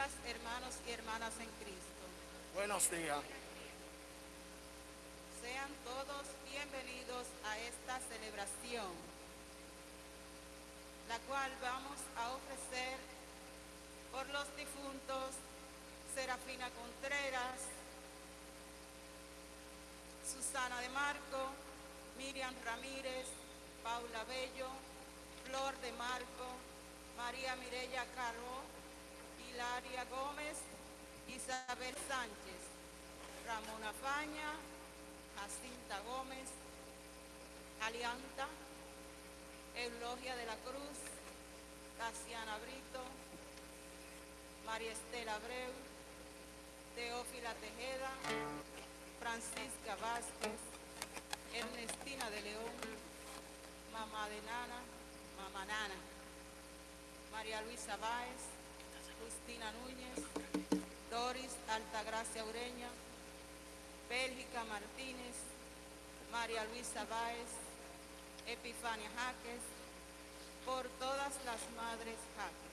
días, hermanos y hermanas en Cristo. Buenos días. Sean todos bienvenidos a esta celebración, la cual vamos a ofrecer por los difuntos Serafina Contreras, Susana de Marco, Miriam Ramírez, Paula Bello, Flor de Marco, María Mirella Caro, Hilaria Gómez, Isabel Sánchez, Ramona Faña, Jacinta Gómez, Alianta, Eulogia de la Cruz, Casiana Brito, María Estela Abreu, Teófila Tejeda, Francisca Vázquez, Ernestina de León, Mamá de Nana, Mamá Nana, María Luisa Báez, Justina Núñez, Doris Altagracia Ureña, Bélgica Martínez, María Luisa Báez, Epifania Jaques, por todas las madres Jaques.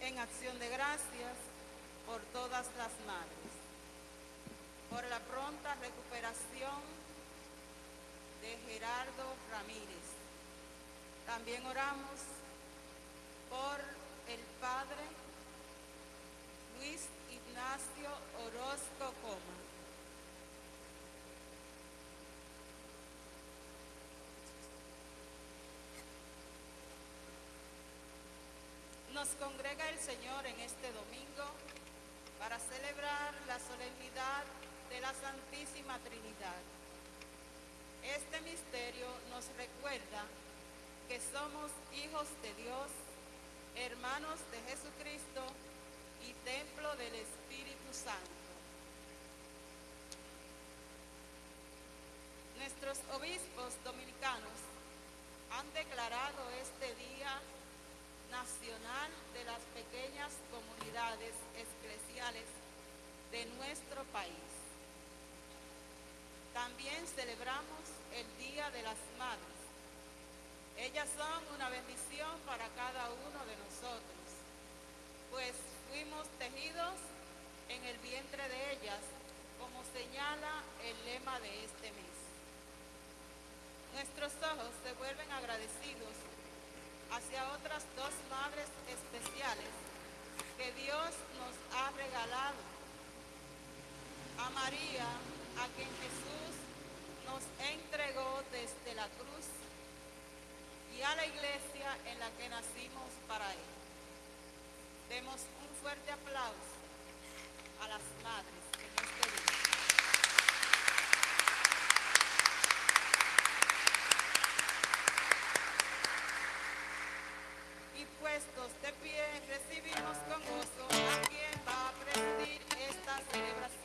En acción de gracias por todas las madres, por la pronta recuperación de Gerardo Ramírez. También oramos por el Padre Luis Ignacio Orozco Coma. Nos congrega el Señor en este domingo para celebrar la solemnidad de la Santísima Trinidad. Este misterio nos recuerda que somos hijos de Dios, hermanos de Jesucristo y templo del Espíritu Santo. Nuestros obispos dominicanos han declarado este día nacional de las pequeñas comunidades eclesiales de nuestro país. También celebramos el Día de las Madres. Ellas son una bendición para cada uno de nosotros, pues fuimos tejidos en el vientre de ellas, como señala el lema de este mes. Nuestros ojos se vuelven agradecidos hacia otras dos madres especiales que Dios nos ha regalado. A María, a quien Jesús nos entregó desde la cruz, y a la iglesia en la que nacimos para Él. Demos un fuerte aplauso a las madres en este día. Y puestos de pie, recibimos con gozo a quien va a presidir esta celebración.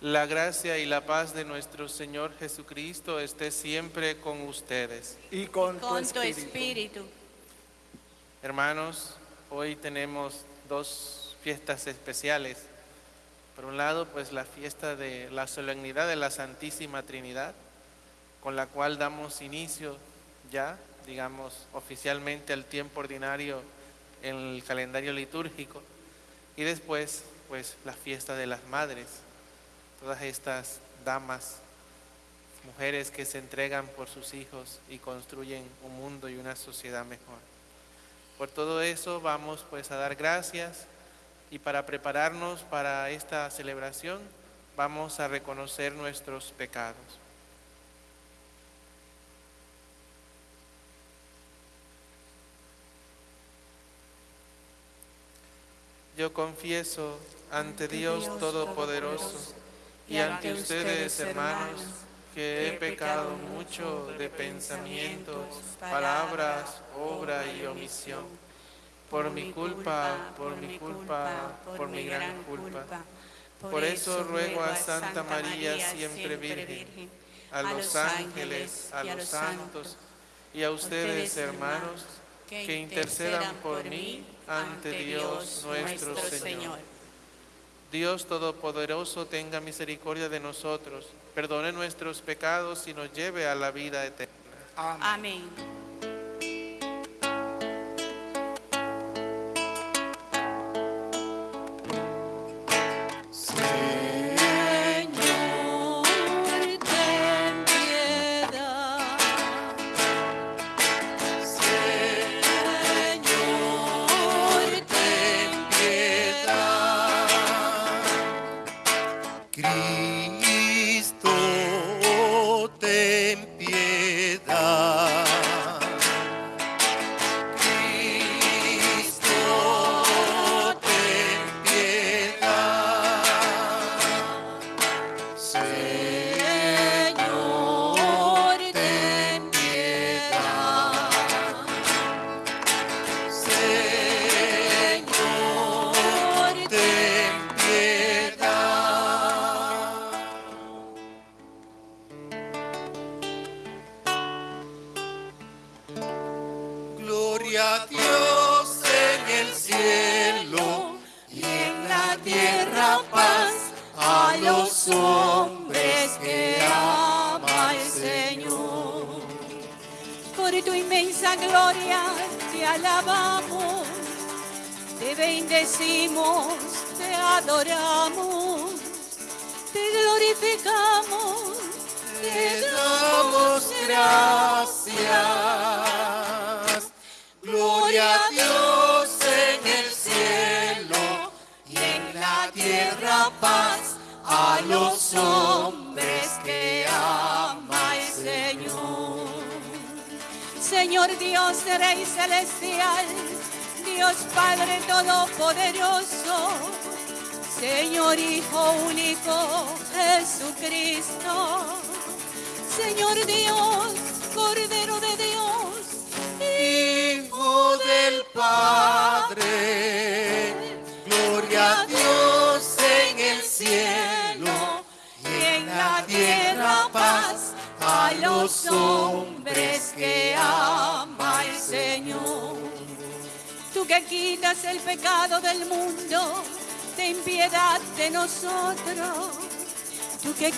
La gracia y la paz de nuestro Señor Jesucristo esté siempre con ustedes. y con, Con tu tu espíritu. espíritu. Hermanos, hoy tenemos dos fiestas especiales. Por un lado, pues la fiesta de la solemnidad de la Santísima Trinidad, con la cual damos inicio ya, digamos, oficialmente al tiempo ordinario en el calendario litúrgico. Y después, pues la fiesta de las madres, todas estas damas, mujeres que se entregan por sus hijos y construyen un mundo y una sociedad mejor. Por todo eso vamos pues a dar gracias y para prepararnos para esta celebración vamos a reconocer nuestros pecados. Yo confieso ante Dios Todopoderoso y ante ustedes, hermanos, que he pecado mucho de pensamientos, palabras, obra y omisión. Por mi culpa, por mi culpa, por mi gran culpa. Por eso ruego a Santa María, siempre Virgen, a los ángeles, a los santos y a ustedes, hermanos, que intercedan por mí ante Dios nuestro Señor. Dios Todopoderoso tenga misericordia de nosotros, perdone nuestros pecados y nos lleve a la vida eterna. Amén. Amén.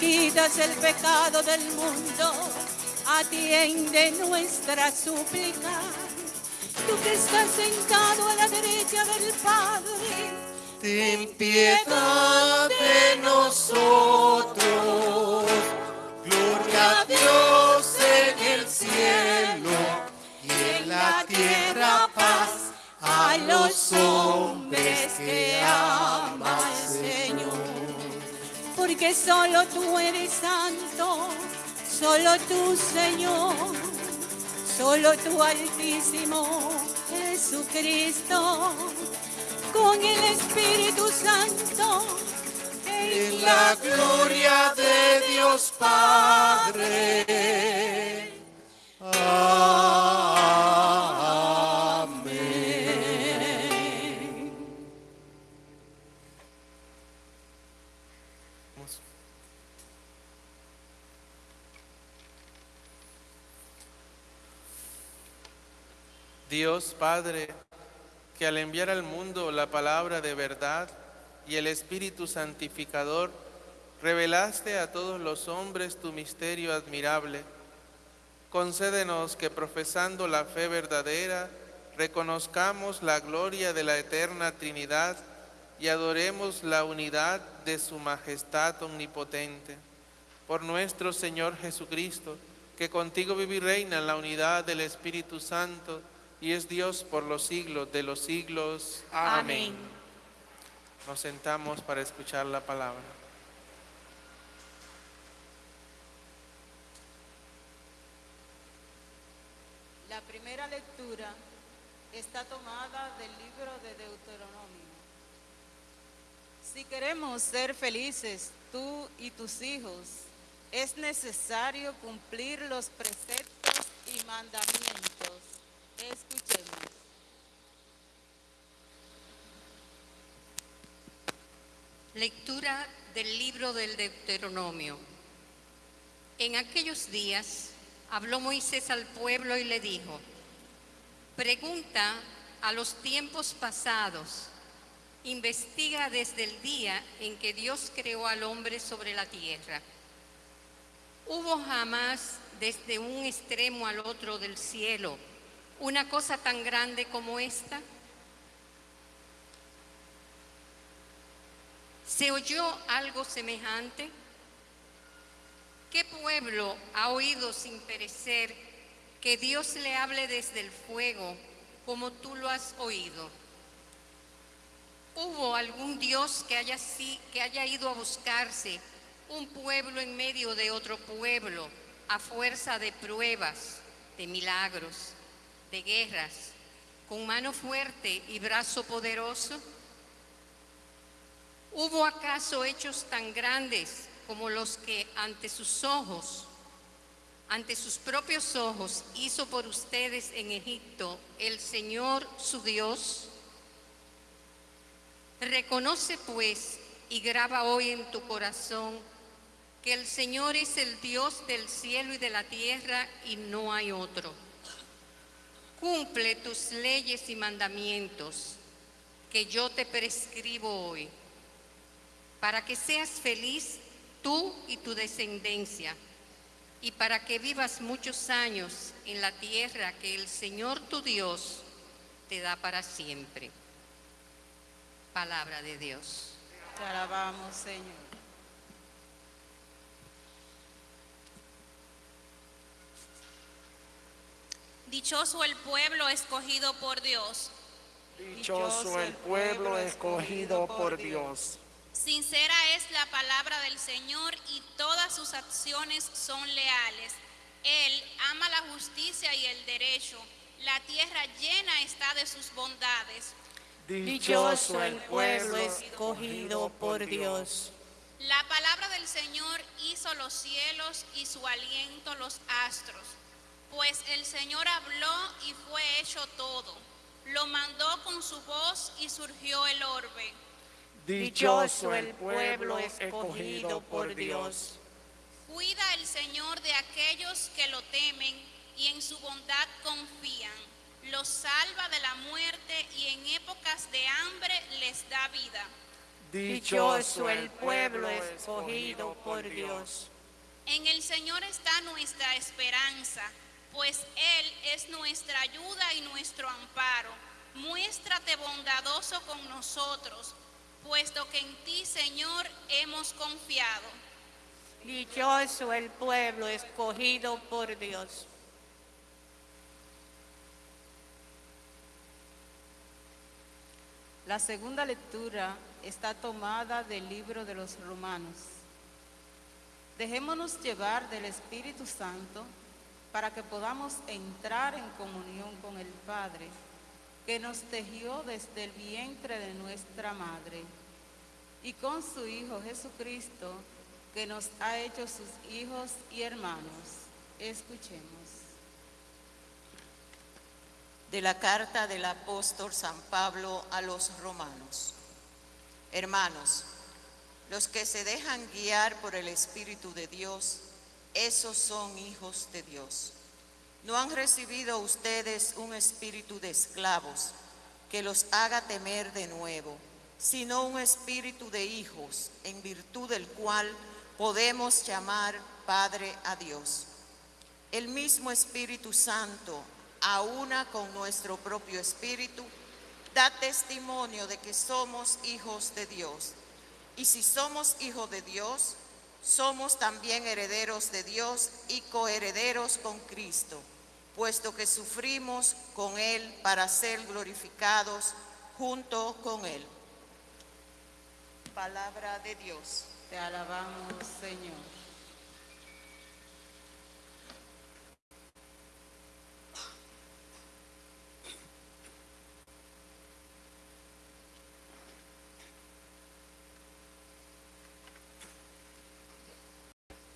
Quitas el pecado del mundo, atiende nuestra súplica. Tú que estás sentado a la derecha del Padre, Ten piedad de nosotros. Gloria a Dios en el cielo y en la tierra paz a los hombres que ama el Señor. Porque solo tú eres santo, solo tú, Señor, solo tú, Altísimo Jesucristo, con el Espíritu Santo, En la gloria de Dios Padre. Amén. Dios Padre, que al enviar al mundo la palabra de verdad y el Espíritu Santificador, revelaste a todos los hombres tu misterio admirable. Concédenos que profesando la fe verdadera, reconozcamos la gloria de la eterna Trinidad y adoremos la unidad de su majestad omnipotente. Por nuestro Señor Jesucristo, que contigo vive y reina en la unidad del Espíritu Santo, y es Dios por los siglos de los siglos. Amén. Nos sentamos para escuchar la palabra. La primera lectura está tomada del libro de Deuteronomio. Si queremos ser felices, tú y tus hijos, es necesario cumplir los preceptos y mandamientos. Escuchemos. Lectura del libro del Deuteronomio. En aquellos días habló Moisés al pueblo y le dijo, pregunta a los tiempos pasados, investiga desde el día en que Dios creó al hombre sobre la tierra. ¿Hubo jamás desde un extremo al otro del cielo una cosa tan grande como esta? ¿Se oyó algo semejante? ¿Qué pueblo ha oído sin perecer que Dios le hable desde el fuego como tú lo has oído? ¿Hubo algún Dios que haya, que haya ido a buscarse un pueblo en medio de otro pueblo a fuerza de pruebas, de milagros, de guerras, con mano fuerte y brazo poderoso? ¿Hubo acaso hechos tan grandes como los que ante sus ojos, ante sus propios ojos, hizo por ustedes en Egipto el Señor su Dios? Reconoce pues y graba hoy en tu corazón que el Señor es el Dios del cielo y de la tierra y no hay otro. Cumple tus leyes y mandamientos que yo te prescribo hoy para que seas feliz tú y tu descendencia, y para que vivas muchos años en la tierra que el Señor tu Dios te da para siempre. Palabra de Dios. Te alabamos, Señor. Dichoso el pueblo escogido por Dios. Dichoso el pueblo escogido por Dios. Sincera es la palabra del Señor y todas sus acciones son leales. Él ama la justicia y el derecho. La tierra llena está de sus bondades. Dichoso el pueblo escogido por Dios. La palabra del Señor hizo los cielos y su aliento los astros. Pues el Señor habló y fue hecho todo. Lo mandó con su voz y surgió el orbe. Dichoso el pueblo escogido por Dios. Cuida el Señor de aquellos que lo temen y en su bondad confían. Los salva de la muerte y en épocas de hambre les da vida. Dichoso el pueblo escogido por Dios. En el Señor está nuestra esperanza, pues Él es nuestra ayuda y nuestro amparo. Muéstrate bondadoso con nosotros, puesto que en ti, Señor, hemos confiado. Dichoso el pueblo escogido por Dios. La segunda lectura está tomada del libro de los Romanos. Dejémonos llevar del Espíritu Santo para que podamos entrar en comunión con el Padre, que nos tejió desde el vientre de nuestra madre, y con su Hijo Jesucristo, que nos ha hecho sus hijos y hermanos. Escuchemos. de la carta del apóstol San Pablo a los romanos. Hermanos, Los que se dejan guiar por el Espíritu de Dios, esos son hijos de Dios. No han recibido ustedes un espíritu de esclavos que los haga temer de nuevo, sino un espíritu de hijos, en virtud del cual podemos llamar Padre a Dios. El mismo Espíritu Santo, a una con nuestro propio espíritu, da testimonio de que somos hijos de Dios. Y si somos hijos de Dios, somos también herederos de Dios y coherederos con Cristo, puesto que sufrimos con Él para ser glorificados junto con Él. Palabra de Dios. Te alabamos, Señor.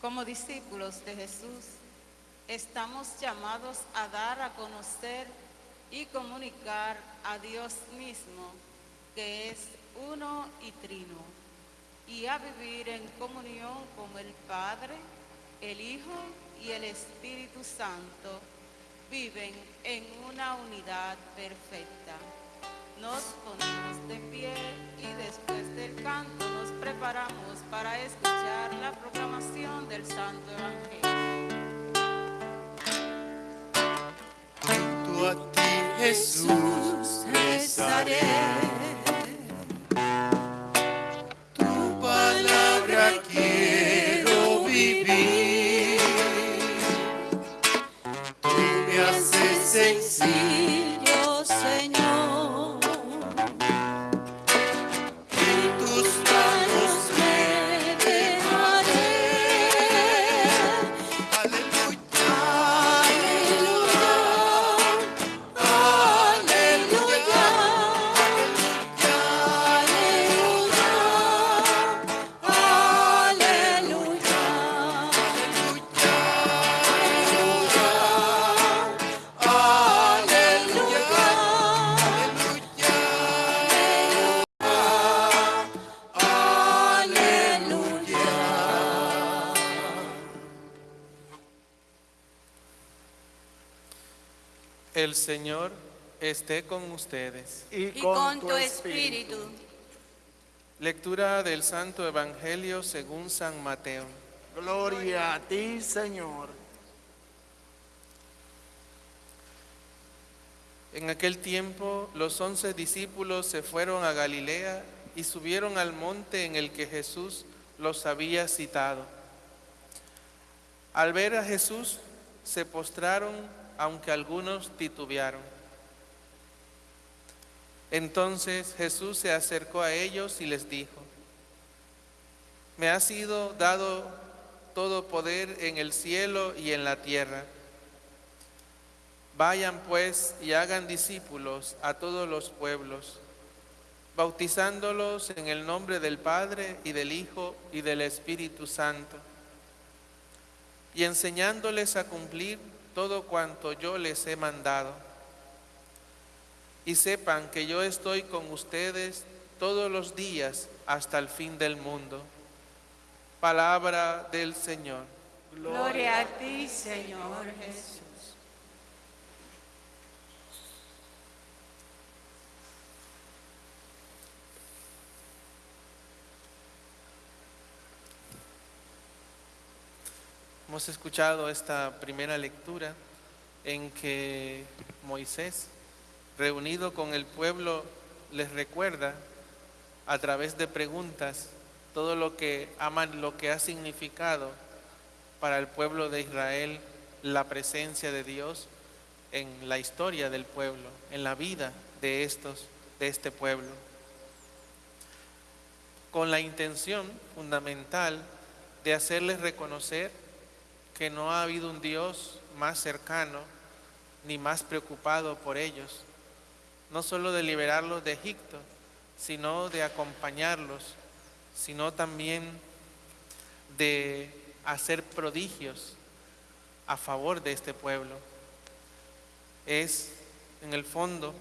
Como discípulos de Jesús, estamos llamados a dar a conocer y comunicar a Dios mismo, que es uno y trino, y a vivir en comunión con el Padre, el Hijo y el Espíritu Santo, viven en una unidad perfecta. Nos ponemos de pie y después del canto nos preparamos para escuchar la proclamación del Santo Evangelio. Junto a ti, Jesús, rezaré. Con ustedes. Y con tu espíritu. Lectura del Santo Evangelio según San Mateo. Gloria a ti, Señor. En aquel tiempo los once discípulos se fueron a Galilea y subieron al monte en el que Jesús los había citado. Al ver a Jesús se postraron, aunque algunos titubearon. Entonces Jesús se acercó a ellos y les dijo, me ha sido dado todo poder en el cielo y en la tierra. Vayan pues y hagan discípulos a todos los pueblos, bautizándolos en el nombre del Padre y del Hijo y del Espíritu Santo, y enseñándoles a cumplir todo cuanto yo les he mandado. Y sepan que yo estoy con ustedes todos los días hasta el fin del mundo. Palabra del Señor. Gloria a ti, Señor Jesús. Hemos escuchado esta primera lectura en que Moisés, reunido con el pueblo, les recuerda a través de preguntas todo lo que aman, lo que ha significado para el pueblo de Israel la presencia de Dios en la historia del pueblo, en la vida de estos, de este pueblo. Con la intención fundamental de hacerles reconocer que no ha habido un Dios más cercano ni más preocupado por ellos, no solo de liberarlos de Egipto, sino de acompañarlos, sino también de hacer prodigios a favor de este pueblo. Es, en el fondo,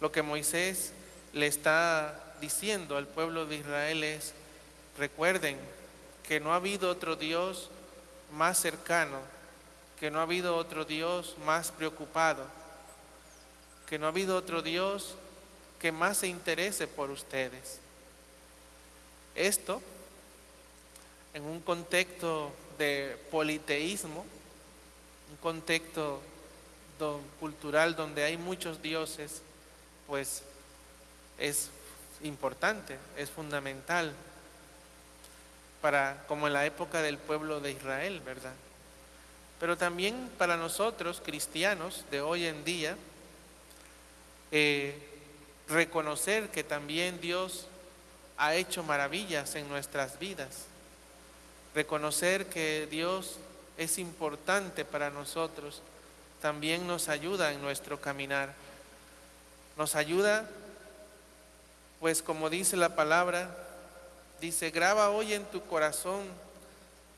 lo que Moisés le está diciendo al pueblo de Israel es, recuerden que no ha habido otro Dios más cercano, que no ha habido otro Dios más preocupado, que no ha habido otro Dios que más se interese por ustedes. Esto, en un contexto de politeísmo, un contexto cultural donde hay muchos dioses, pues es importante, es fundamental para como en la época del pueblo de Israel, ¿verdad? Pero también para nosotros cristianos de hoy en día eh, reconocer que también Dios ha hecho maravillas en nuestras vidas, reconocer que Dios es importante para nosotros, también nos ayuda en nuestro caminar. Nos ayuda, pues como dice la palabra, dice, graba hoy en tu corazón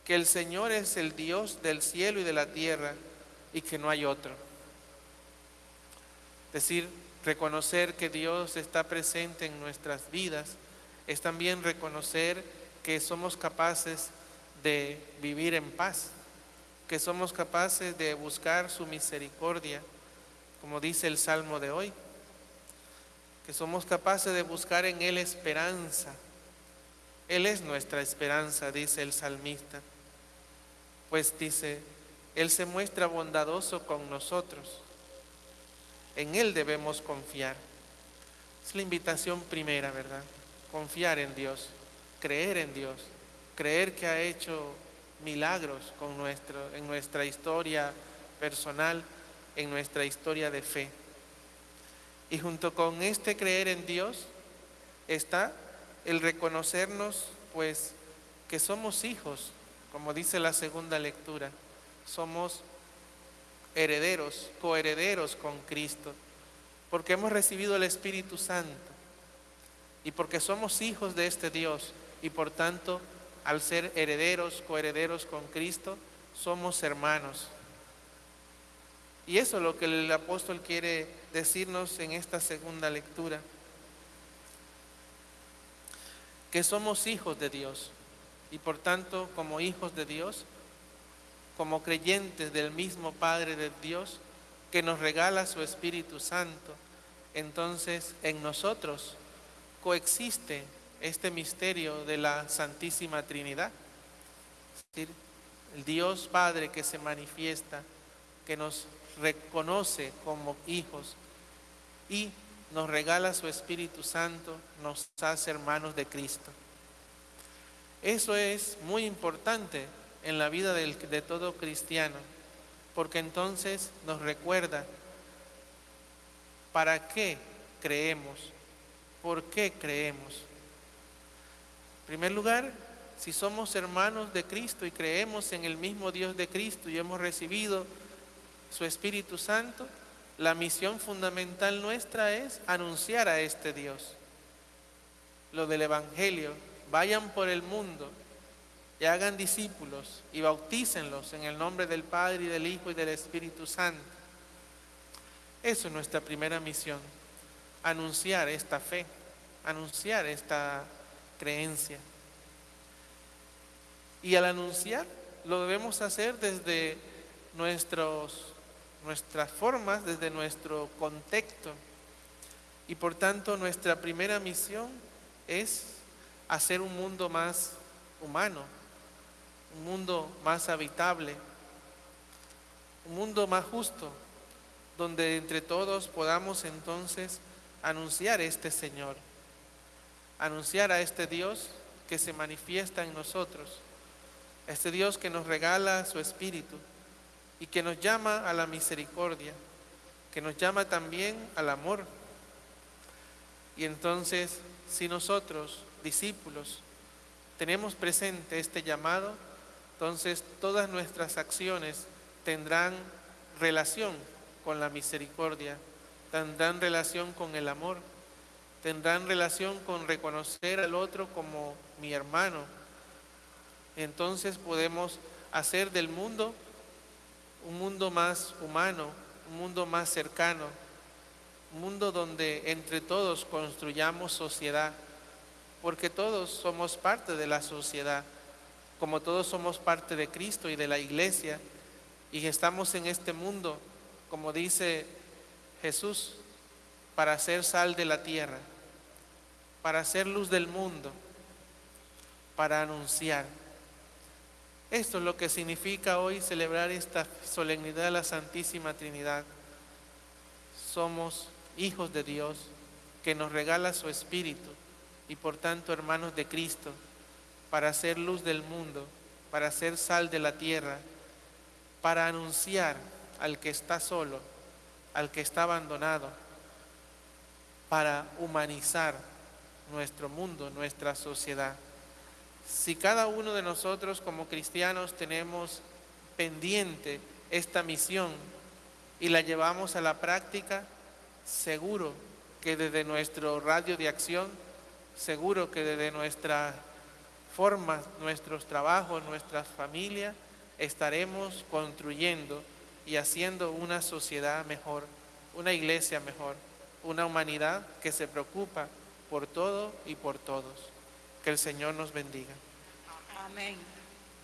que el Señor es el Dios del cielo y de la tierra y que no hay otro. Decir, reconocer que Dios está presente en nuestras vidas es también reconocer que somos capaces de vivir en paz, que somos capaces de buscar su misericordia, como dice el Salmo de hoy, que somos capaces de buscar en Él esperanza. Él es nuestra esperanza, dice el salmista, pues dice, Él se muestra bondadoso con nosotros, en Él debemos confiar. Es la invitación primera, ¿verdad? Confiar en Dios, creer en Dios, creer que ha hecho milagros con nuestro, en nuestra historia personal, en nuestra historia de fe. Y junto con este creer en Dios está el reconocernos pues que somos hijos, como dice la segunda lectura, somos herederos, coherederos con Cristo, porque hemos recibido el Espíritu Santo y porque somos hijos de este Dios y por tanto al ser herederos, coherederos con Cristo, somos hermanos. Y eso es lo que el apóstol quiere decirnos en esta segunda lectura. Que somos hijos de Dios. Y por tanto, como hijos de Dios, como creyentes del mismo Padre de Dios, que nos regala su Espíritu Santo, entonces en nosotros coexiste este misterio de la Santísima Trinidad. Es decir, el Dios Padre que se manifiesta, que nos reconoce como hijos y nos regala su Espíritu Santo, nos hace hermanos de Cristo. Eso es muy importante en la vida de todo cristiano, porque entonces nos recuerda para qué creemos, por qué creemos primer lugar, si somos hermanos de Cristo y creemos en el mismo Dios de Cristo y hemos recibido su Espíritu Santo, la misión fundamental nuestra es anunciar a este Dios. Lo del Evangelio, vayan por el mundo y hagan discípulos y bautícenlos en el nombre del Padre y del Hijo y del Espíritu Santo. Eso es nuestra primera misión, anunciar esta fe, anunciar esta creencia. Y al anunciar, lo debemos hacer desde nuestros, nuestras formas, desde nuestro contexto. Y por tanto, nuestra primera misión es hacer un mundo más humano, un mundo más habitable, un mundo más justo, donde entre todos podamos entonces anunciar este Señor anunciar a este Dios que se manifiesta en nosotros, este Dios que nos regala su Espíritu y que nos llama a la misericordia, que nos llama también al amor. Y entonces, si nosotros, discípulos, tenemos presente este llamado, entonces todas nuestras acciones tendrán relación con la misericordia, tendrán relación con el amor tendrán relación con reconocer al otro como mi hermano. Entonces podemos hacer del mundo un mundo más humano, un mundo más cercano, un mundo donde entre todos construyamos sociedad, porque todos somos parte de la sociedad, como todos somos parte de Cristo y de la iglesia, y estamos en este mundo, como dice Jesús, para ser sal de la tierra, para ser luz del mundo, para anunciar. Esto es lo que significa hoy celebrar esta solemnidad de la Santísima Trinidad. Somos hijos de Dios que nos regala su Espíritu y por tanto hermanos de Cristo para ser luz del mundo, para ser sal de la tierra, para anunciar al que está solo, al que está abandonado, para humanizar nuestro mundo, nuestra sociedad. Si cada uno de nosotros como cristianos tenemos pendiente esta misión y la llevamos a la práctica, seguro que desde nuestro radio de acción, seguro que desde nuestra forma, nuestros trabajos, nuestras familias, estaremos construyendo y haciendo una sociedad mejor, una iglesia mejor, una humanidad que se preocupa por todo y por todos. Que el Señor nos bendiga. Amén.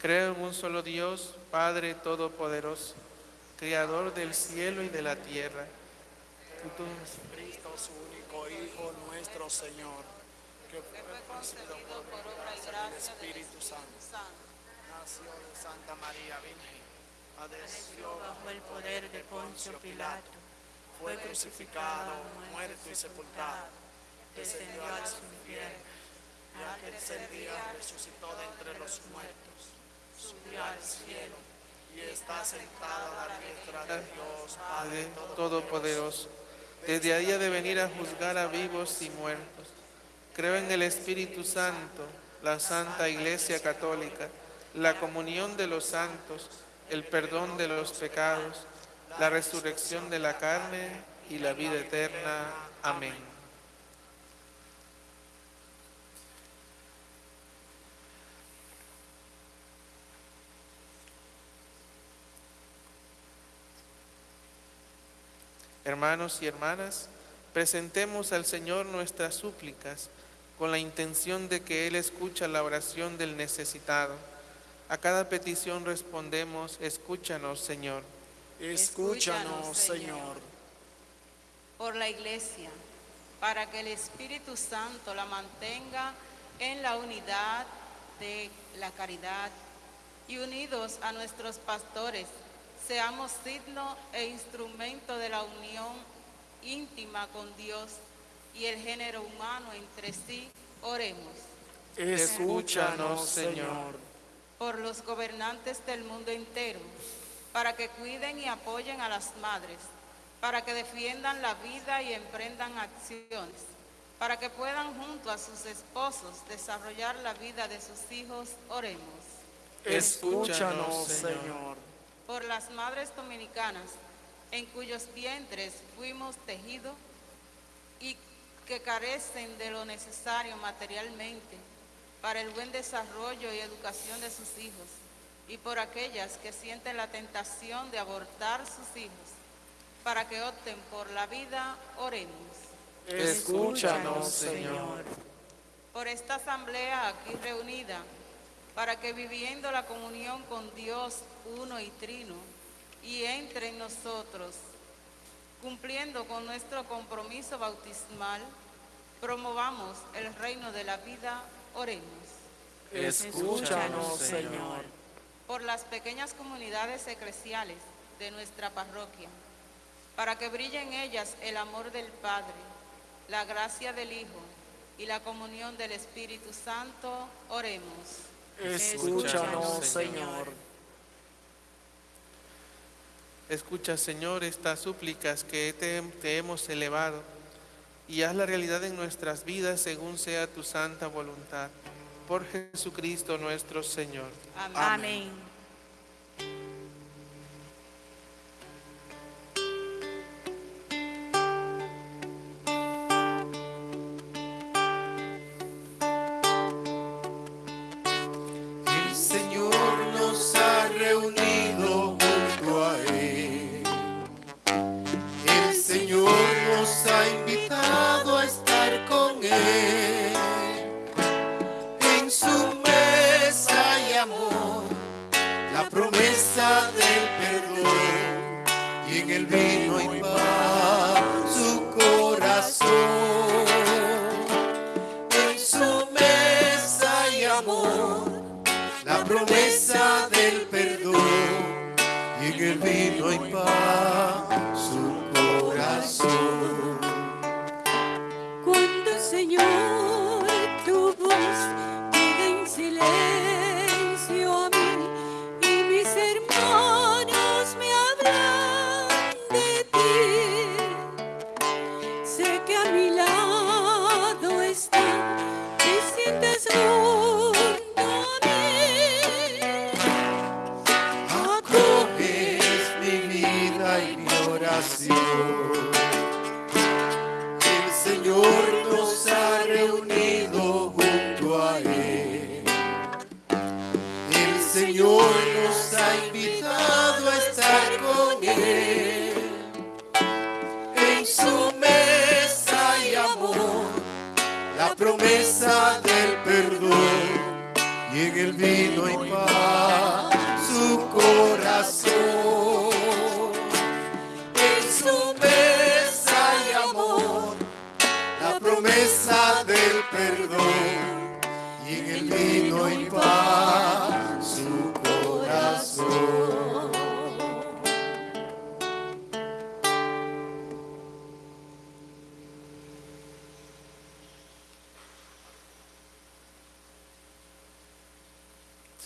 Creo en un solo Dios, Padre Todopoderoso, Creador del cielo y de la tierra. Cristo, su único Hijo, nuestro Señor, que Que fue concebido por por obra y gracia del Espíritu Santo. Santo. Nació de Santa María Virgen, padeció bajo el poder de Poncio Pilato, fue crucificado, muerto y sepultado, descendió a los infiernos, y al tercer día resucitó de entre los muertos, subió al cielo y está sentado a la diestra de Dios Padre Todopoderoso, desde ahí ha de venir a juzgar a vivos y muertos. Creo en el Espíritu Santo, la Santa Iglesia Católica, la comunión de los santos, el perdón de los pecados, la resurrección de la carne y la vida eterna. Amén. Hermanos y hermanas, presentemos al Señor nuestras súplicas con la intención de que Él escucha la oración del necesitado. A cada petición respondemos, escúchanos, Señor. Escúchanos, Señor. Por la iglesia, para que el Espíritu Santo la mantenga en la unidad de la caridad y unidos a nuestros pastores, seamos signo e instrumento de la unión íntima con Dios y el género humano entre sí, oremos. Escúchanos, Señor. por los gobernantes del mundo entero, para que cuiden y apoyen a las madres, para que defiendan la vida y emprendan acciones, para que puedan junto a sus esposos desarrollar la vida de sus hijos, oremos. Escúchanos, Señor. Por las madres dominicanas, en cuyos vientres fuimos tejidos y que carecen de lo necesario materialmente para el buen desarrollo y educación de sus hijos, y por aquellas que sienten la tentación de abortar sus hijos, para que opten por la vida, oremos. Escúchanos, Señor. Por esta asamblea aquí reunida, para que viviendo la comunión con Dios uno y trino, y entre en nosotros, cumpliendo con nuestro compromiso bautismal, promovamos el reino de la vida, oremos. Escúchanos, Señor. por las pequeñas comunidades eclesiales de nuestra parroquia, para que brille en ellas el amor del Padre, la gracia del Hijo y la comunión del Espíritu Santo, oremos. Escúchanos, Señor. Escucha, Señor, estas súplicas que te, te hemos elevado y haz la realidad en nuestras vidas según sea tu santa voluntad. Por Jesucristo nuestro Señor. Amén.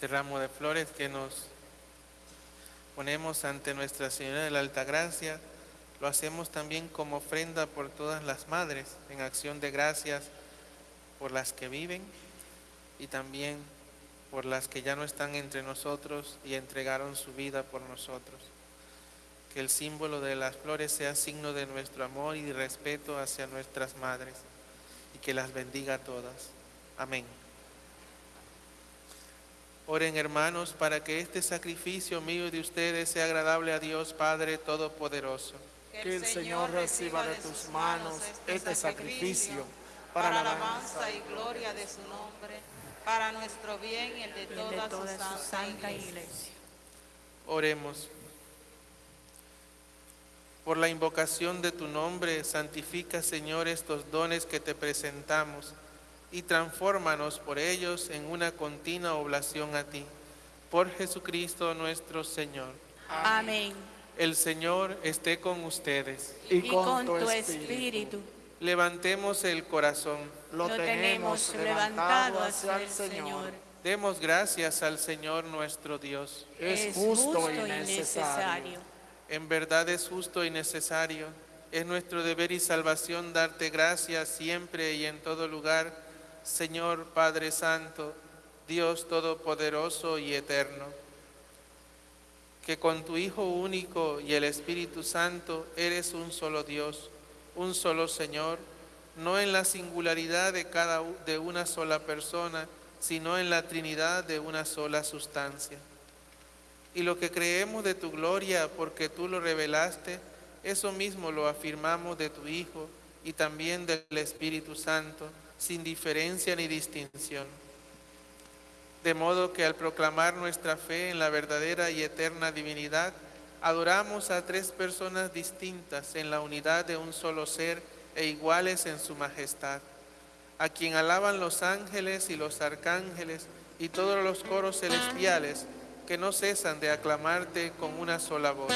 Ese ramo de flores que nos ponemos ante Nuestra Señora de la Altagracia, lo hacemos también como ofrenda por todas las madres, en acción de gracias por las que viven y también por las que ya no están entre nosotros y entregaron su vida por nosotros. Que el símbolo de las flores sea signo de nuestro amor y respeto hacia nuestras madres y que las bendiga a todas. Amén. Oren hermanos para que este sacrificio mío y de ustedes sea agradable a Dios Padre Todopoderoso. Que el Señor reciba de tus manos este sacrificio para la alabanza y gloria de su nombre, para nuestro bien y el de toda, su santa, iglesia. Oremos. Por la invocación de tu nombre, santifica, Señor, estos dones que te presentamos y transfórmanos por ellos en una continua oblación a ti. Por Jesucristo nuestro Señor. Amén. El Señor esté con ustedes. Y con tu espíritu Levantemos el corazón. Lo tenemos levantado hacia el Señor. Demos gracias al Señor nuestro Dios. Es justo y necesario. En verdad es justo y necesario. Es nuestro deber y salvación darte gracias siempre y en todo lugar, Señor Padre Santo, Dios Todopoderoso y Eterno. Que con tu Hijo único y el Espíritu Santo eres un solo Dios, un solo Señor, no en la singularidad de cada de una sola persona, sino en la Trinidad de una sola sustancia. Y lo que creemos de tu gloria porque tú lo revelaste, eso mismo lo afirmamos de tu Hijo y también del Espíritu Santo, sin diferencia ni distinción. De modo que al proclamar nuestra fe en la verdadera y eterna divinidad, adoramos a tres personas distintas en la unidad de un solo ser e iguales en su majestad, a quien alaban los ángeles y los arcángeles y todos los coros celestiales que no cesan de aclamarte con una sola voz.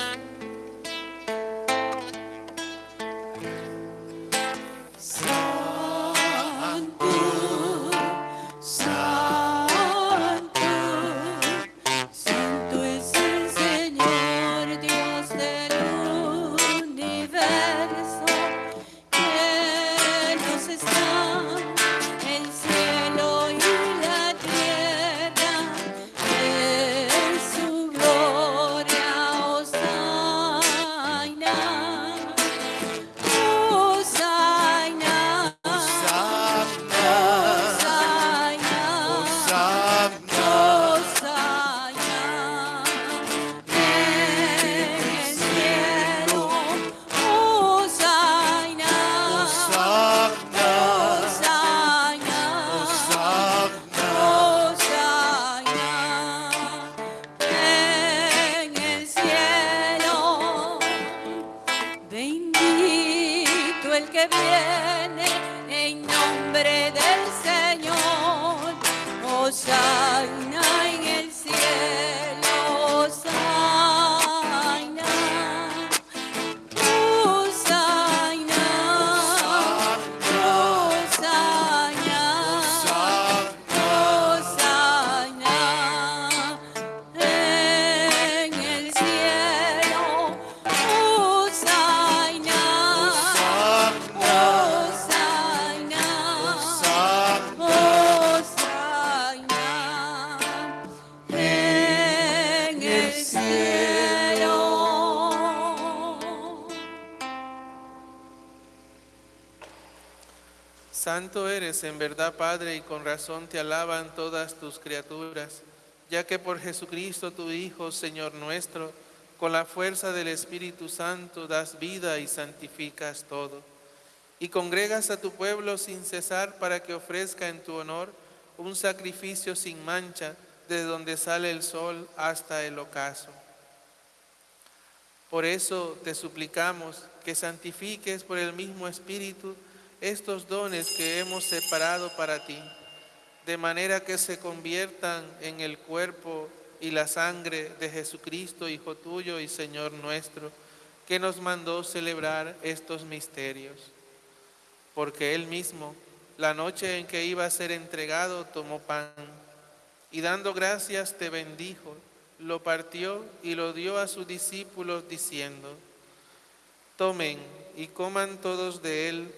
Eres en verdad, Padre, y con razón te alaban todas tus criaturas, ya que por Jesucristo tu Hijo, Señor nuestro, con la fuerza del Espíritu Santo das vida y santificas todo. Y congregas a tu pueblo sin cesar para que ofrezca en tu honor un sacrificio sin mancha, desde donde sale el sol hasta el ocaso. Por eso te suplicamos que santifiques por el mismo Espíritu estos dones que hemos separado para ti, de manera que se conviertan en el cuerpo y la sangre de Jesucristo, Hijo tuyo y Señor nuestro, que nos mandó celebrar estos misterios. Porque Él mismo, la noche en que iba a ser entregado, tomó pan y dando gracias te bendijo, lo partió y lo dio a sus discípulos diciendo, tomen y coman todos de él,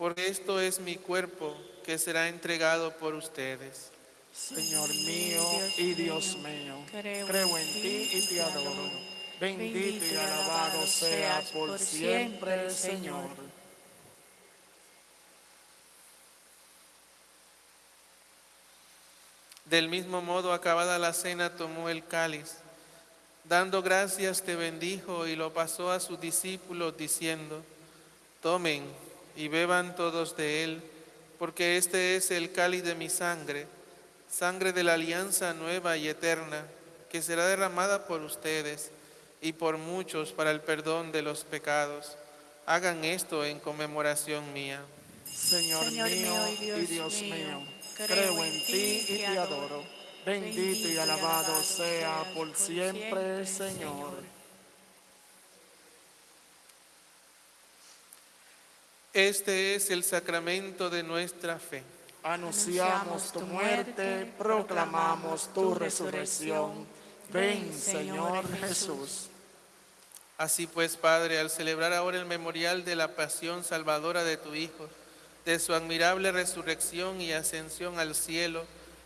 porque esto es mi cuerpo que será entregado por ustedes. Señor mío y Dios mío, creo en ti y te adoro. Bendito y alabado sea por siempre, Señor. Del mismo modo, acabada la cena, tomó el cáliz. Dando gracias, te bendijo y lo pasó a sus discípulos, diciendo, tomen y beban todos de él, porque este es el cáliz de mi sangre, sangre de la alianza nueva y eterna, que será derramada por ustedes y por muchos para el perdón de los pecados. Hagan esto en conmemoración mía. Señor, mío y Dios, mío, creo en ti y te adoro. Bendito y alabado sea por siempre, Señor. Este es el sacramento de nuestra fe. Anunciamos tu muerte, proclamamos tu resurrección. Ven, Señor Jesús. Así pues, Padre, al celebrar ahora el memorial de la pasión salvadora de tu Hijo, de su admirable resurrección y ascensión al cielo,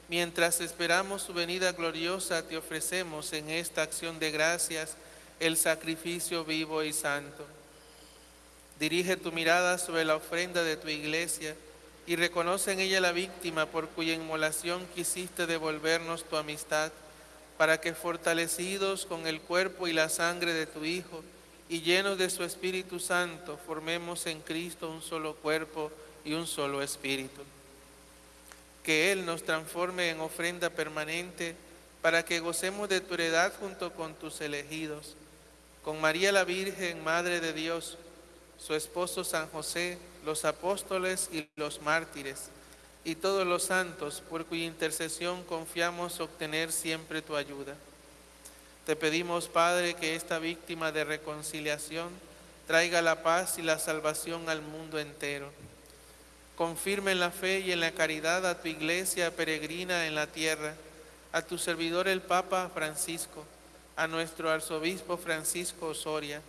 mientras esperamos su venida gloriosa, te ofrecemos en esta acción de gracias el sacrificio vivo y santo. Dirige tu mirada sobre la ofrenda de tu iglesia y reconoce en ella la víctima por cuya inmolación quisiste devolvernos tu amistad, para que fortalecidos con el cuerpo y la sangre de tu Hijo y llenos de su Espíritu Santo, formemos en Cristo un solo cuerpo y un solo espíritu. Que Él nos transforme en ofrenda permanente para que gocemos de tu heredad junto con tus elegidos, con María la Virgen, Madre de Dios, su esposo San José, los apóstoles y los mártires, y todos los santos por cuya intercesión confiamos obtener siempre tu ayuda. Te pedimos, Padre, que esta víctima de reconciliación traiga la paz y la salvación al mundo entero. Confirme en la fe y en la caridad a tu iglesia peregrina en la tierra, a tu servidor el Papa Francisco, a nuestro arzobispo Francisco Osoria,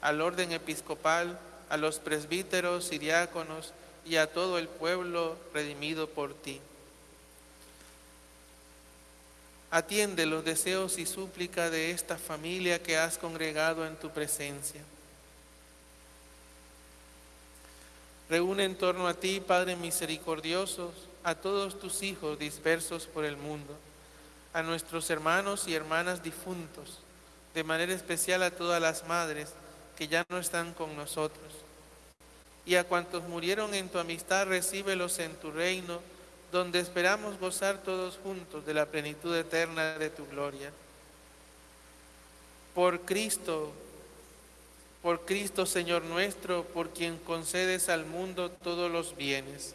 al orden episcopal, a los presbíteros y diáconos, y a todo el pueblo redimido por ti. Atiende los deseos y súplica de esta familia que has congregado en tu presencia. Reúne en torno a ti, Padre misericordioso, a todos tus hijos dispersos por el mundo, a nuestros hermanos y hermanas difuntos, de manera especial a todas las madres que ya no están con nosotros. Y a cuantos murieron en tu amistad, recíbelos en tu reino, donde esperamos gozar todos juntos de la plenitud eterna de tu gloria. Por Cristo, por Cristo Señor nuestro, por quien concedes al mundo todos los bienes.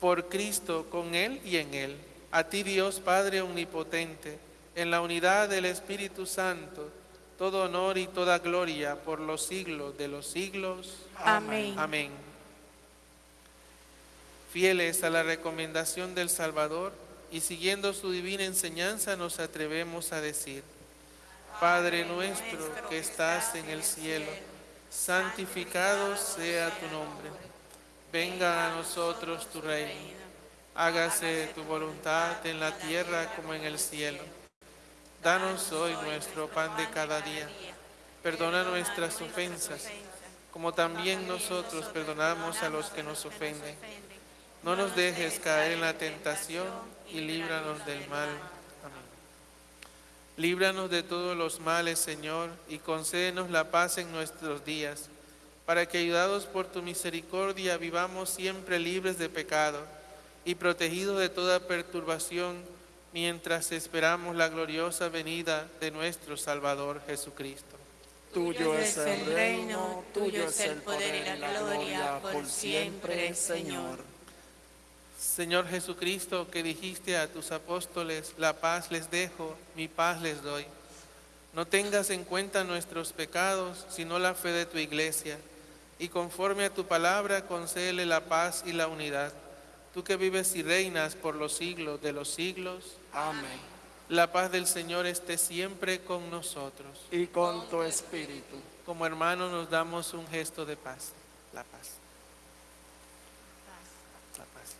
Por Cristo, con Él y en Él, a ti Dios Padre Omnipotente, en la unidad del Espíritu Santo, todo honor y toda gloria por los siglos de los siglos. Amén. Amén. Fieles a la recomendación del Salvador y siguiendo su divina enseñanza nos atrevemos a decir, Padre nuestro que estás en el cielo, santificado sea tu nombre. Venga a nosotros tu reino. Hágase tu voluntad en la tierra como en el cielo. Danos hoy nuestro pan de cada día. Perdona nuestras ofensas como también nosotros perdonamos a los que nos ofenden. No nos dejes caer en la tentación y líbranos del mal. Amén. Líbranos de todos los males, Señor, y concédenos la paz en nuestros días, para que ayudados por tu misericordia vivamos siempre libres de pecado y protegidos de toda perturbación, mientras esperamos la gloriosa venida de nuestro Salvador Jesucristo. Tuyo es el reino, tuyo es el poder y la gloria por siempre, Señor. Señor Jesucristo, que dijiste a tus apóstoles, la paz les dejo, mi paz les doy. No tengas en cuenta nuestros pecados, sino la fe de tu iglesia, y conforme a tu palabra concédele la paz y la unidad. Tú que vives y reinas por los siglos de los siglos. Amén. La paz del Señor esté siempre con nosotros. Y con tu espíritu. Como hermanos nos damos un gesto de paz. La paz. La paz.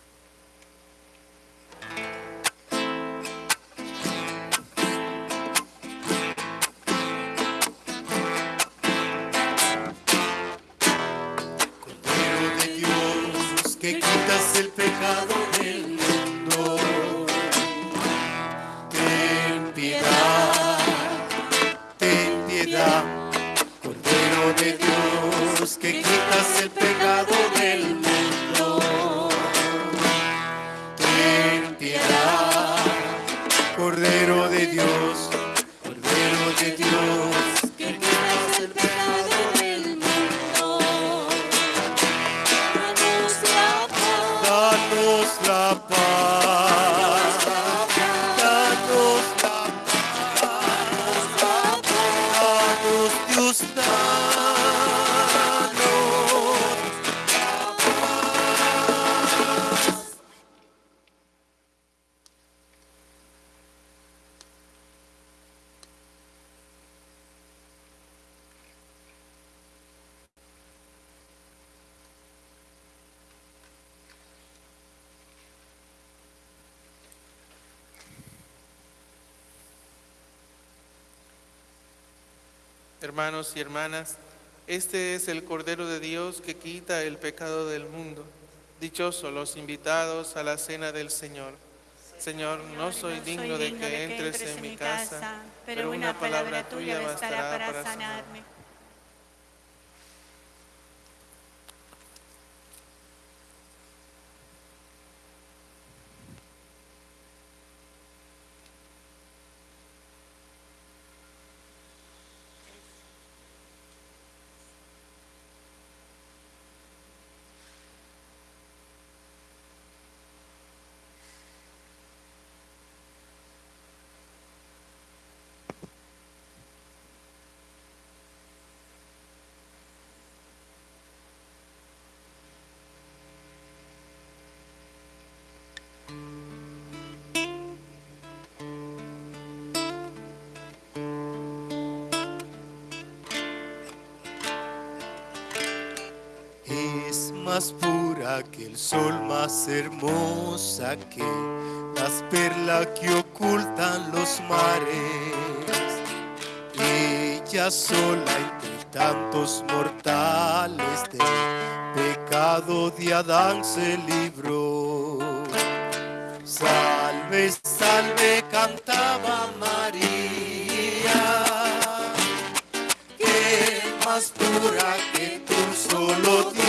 Cordero de Dios, que quitas el pecado del Dios, que Hermanos y hermanas, este es el Cordero de Dios que quita el pecado del mundo. Dichosos los invitados a la cena del Señor. Señor, no soy digno de que entres en mi casa, pero una palabra tuya bastará para sanarme. Más pura que el sol, más hermosa que las perlas que ocultan los mares. Ella sola entre tantos mortales del pecado de Adán se libró. Salve, salve, cantaba María que más pura que tú solo Dios.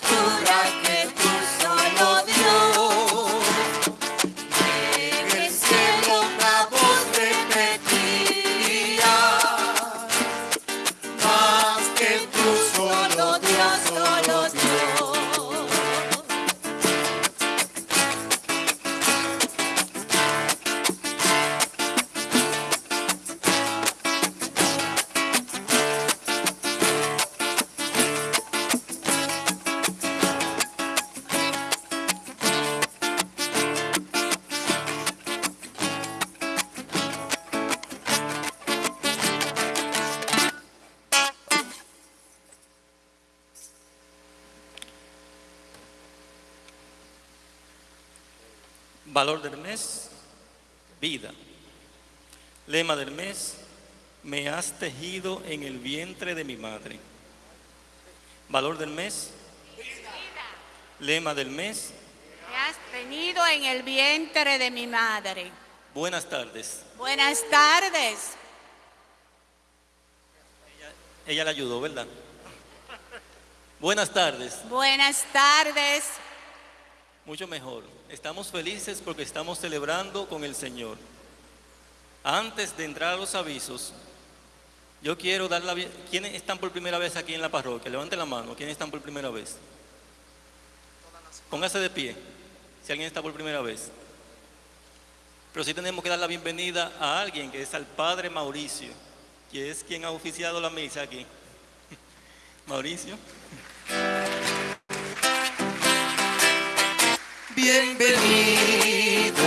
Que más en el vientre de mi madre. Valor del mes, lema del mes, Me has tenido en el vientre de mi madre. buenas tardes. Buenas tardes. Ella le ayudó, ¿verdad? Buenas tardes, Buenas tardes. mucho mejor. Estamos felices porque estamos celebrando con el Señor. Antes de entrar a los avisos, yo quiero dar la... ¿Quiénes están por primera vez aquí en la parroquia? Levanten la mano. ¿Quiénes están por primera vez? Póngase de pie, si alguien está por primera vez. Pero sí tenemos que dar la bienvenida a alguien que es al Padre Mauricio, que es quien ha oficiado la misa aquí. Mauricio. Bienvenidos,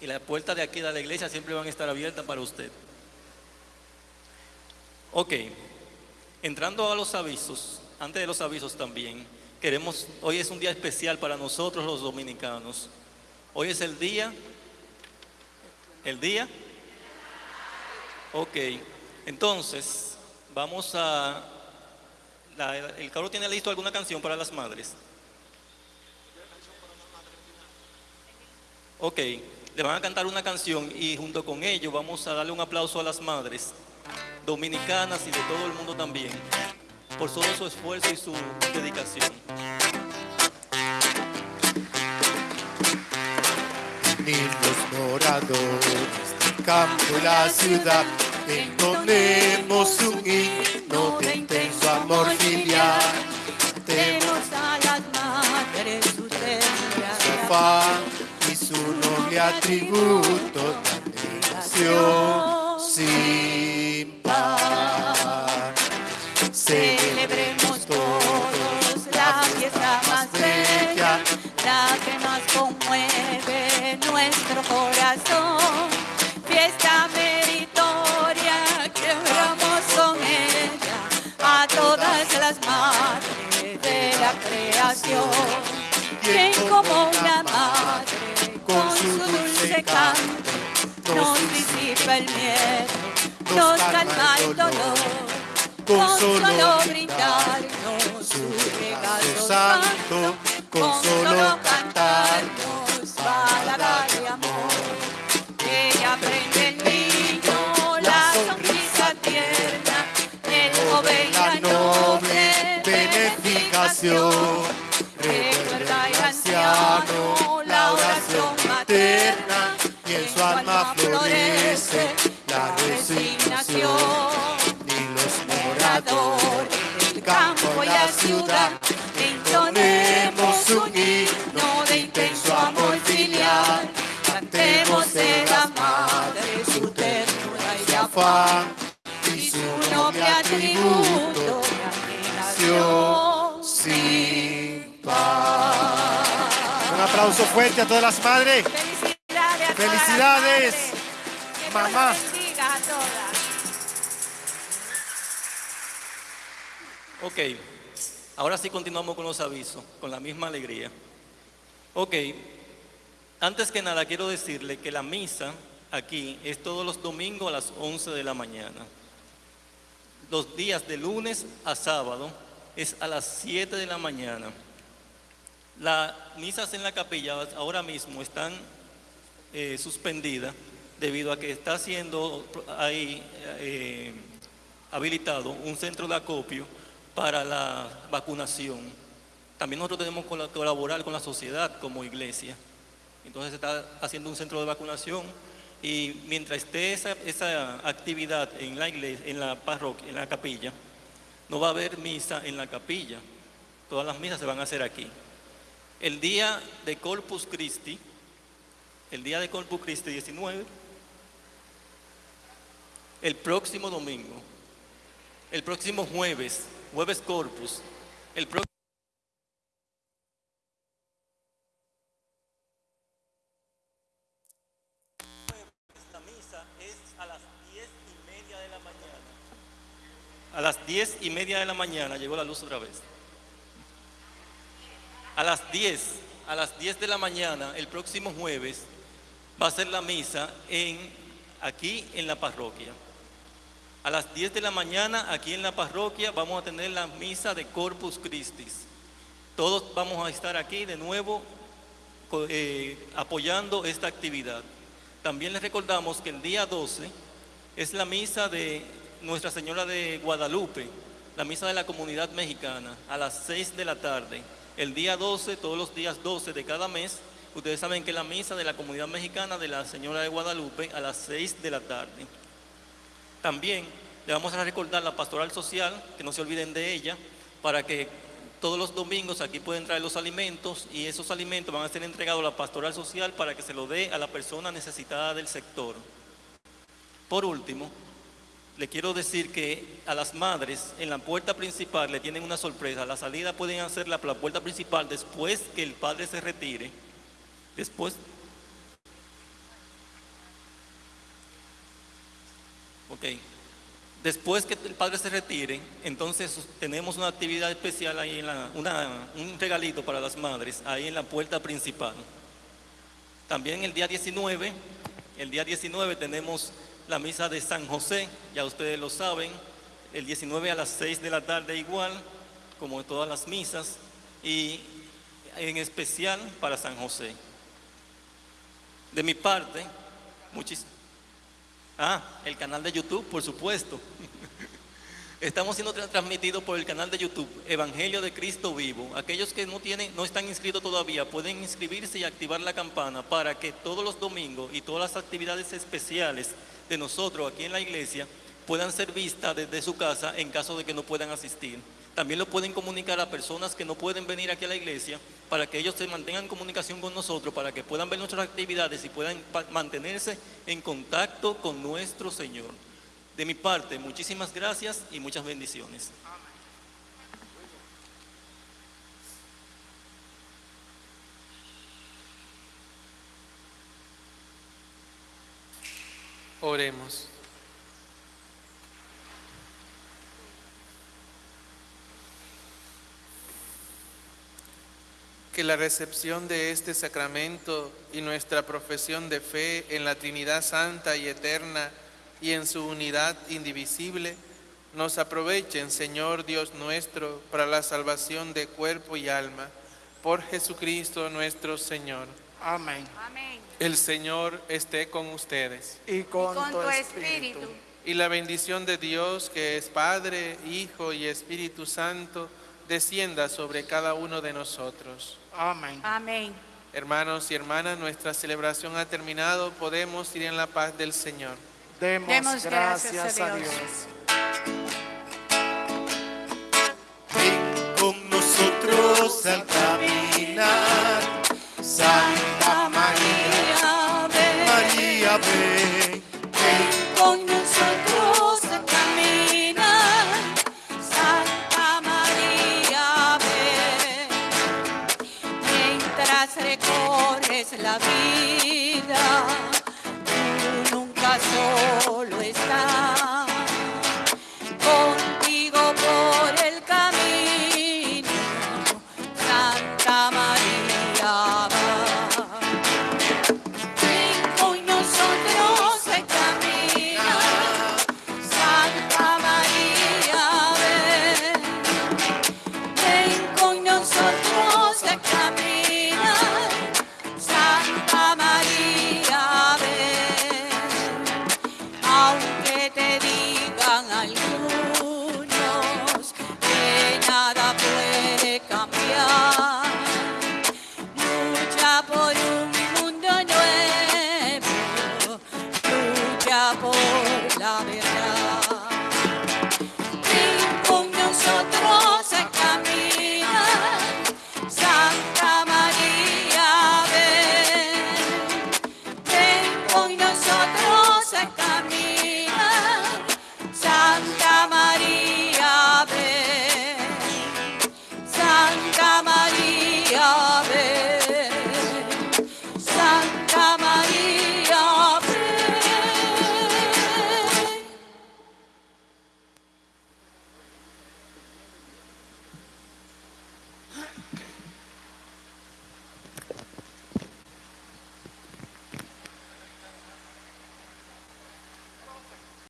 Y las puertas de aquí de la iglesia siempre van a estar abiertas para usted. Ok, entrando a los avisos, antes de los avisos también, queremos, hoy es un día especial para nosotros los dominicanos, Hoy es el día. ¿El día? Ok. Entonces, vamos a... ¿El carro tiene listo alguna canción para las madres? Ok. Le van a cantar una canción y junto con ello vamos a darle un aplauso a las madres dominicanas y de todo el mundo también por todo su esfuerzo y su dedicación. Niños moradores del campo y la ciudad, entonemos un himno de intenso amor filial. Tenemos Demos a las madres su afán su noble atributo de admiración sin par. Celebremos todos la fiesta más bella, la que más conmueve nuestro corazón. Fiesta meritoria que oramos con ella a todas las madres de la creación. Quien como una madre dulce canto nos disipa el miedo, nos calma el dolor con solo brindarnos su regalo santo, con solo cantarnos palabras de amor. Ella prende el niño, la sonrisa tierna, el joven la noble beneficación. Florece la resignación. Ni los moradores del campo y la ciudad entonemos un himno de intenso amor filial. Cantemos de la madre su ternura y afán y su noble atributo admiración sin par. Un aplauso fuerte a todas las madres. Felicidades. mamá. a todas. Ok, ahora sí continuamos con los avisos, con la misma alegría. Ok, antes que nada quiero decirle que la misa aquí es todos los domingos a las 11 de la mañana. Los días de lunes a sábado es a las 7 de la mañana. Las misas en la capilla ahora mismo están eh, suspendidas debido a que está siendo ahí eh, habilitado un centro de acopio para la vacunación. También nosotros tenemos que colaborar con la sociedad como iglesia. Entonces se está haciendo un centro de vacunación y mientras esté esa, esa actividad en la iglesia, en la parroquia, en la capilla, no va a haber misa en la capilla. Todas las misas se van a hacer aquí. El día de Corpus Christi, el día de Corpus Christi 19, el próximo domingo, el próximo jueves, jueves Corpus, el próximo la misa es a las diez y media de la mañana. A las diez y media de la mañana llegó la luz otra vez. A las 10, a las 10 de la mañana, el próximo jueves, va a ser la misa en, aquí en la parroquia. A las 10 de la mañana, aquí en la parroquia, vamos a tener la misa de Corpus Christi. Todos vamos a estar aquí de nuevo eh, apoyando esta actividad. También les recordamos que el día 12 es la misa de Nuestra Señora de Guadalupe, la misa de la comunidad mexicana, a las 6 de la tarde. El día 12, todos los días 12 de cada mes, ustedes saben que la misa de la comunidad mexicana de la Señora de Guadalupe a las 6 de la tarde. También le vamos a recordar la pastoral social, que no se olviden de ella, para que todos los domingos aquí pueden traer los alimentos y esos alimentos van a ser entregados a la pastoral social para que se lo dé a la persona necesitada del sector. Por último, le quiero decir que a las madres en la puerta principal le tienen una sorpresa. La salida pueden hacerla por la puerta principal después que el padre se retire. Después. Ok. Después que el padre se retire, entonces tenemos una actividad especial ahí, en la, una- un regalito para las madres, ahí en la puerta principal. También el día 19, el día 19 tenemos la misa de San José, ya ustedes lo saben, el 19 a las 6 de la tarde igual, como todas las misas, y en especial para San José. De mi parte, muchísimas... Ah, el canal de YouTube, por supuesto. Estamos siendo tra- transmitidos por el canal de YouTube Evangelio de Cristo Vivo. Aquellos que no tienen, no están inscritos todavía pueden inscribirse y activar la campana para que todos los domingos y todas las actividades especiales de nosotros aquí en la iglesia puedan ser vistas desde su casa en caso de que no puedan asistir. También lo pueden comunicar a personas que no pueden venir aquí a la iglesia para que ellos se mantengan en comunicación con nosotros, para que puedan ver nuestras actividades y puedan mantenerse en contacto con nuestro Señor. De mi parte, muchísimas gracias y muchas bendiciones. Oremos. Que la recepción de este sacramento y nuestra profesión de fe en la Trinidad Santa y Eterna y en su unidad indivisible nos aprovechen, Señor Dios nuestro, para la salvación de cuerpo y alma. Por Jesucristo nuestro Señor. Amén. Amén. El Señor esté con ustedes. Y con, Y con tu tu espíritu. espíritu. Y la bendición de Dios, que es Padre, Hijo y Espíritu Santo, descienda sobre cada uno de nosotros. Amén. Amén. Hermanos y hermanas, nuestra celebración ha terminado. Podemos ir en la paz del Señor. Demos, Demos gracias, gracias a a Dios. Ven con nosotros al caminar.